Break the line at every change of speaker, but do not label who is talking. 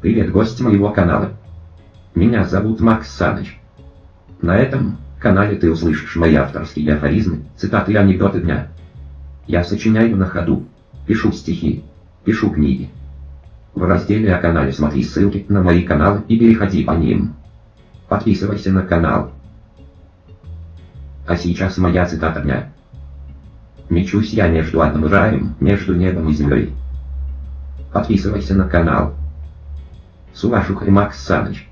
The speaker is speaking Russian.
Привет, гость моего канала. Меня зовут Макс Саныч. На этом канале ты услышишь мои авторские афоризмы, цитаты и анекдоты дня. Я сочиняю на ходу, пишу стихи, пишу книги. В разделе о канале смотри ссылки на мои каналы и переходи по ним. Подписывайся на канал. А сейчас моя цитата дня. Мечусь я между одним раем, между небом и землей. Подписывайся на канал. Сувашух и Макс Саныч.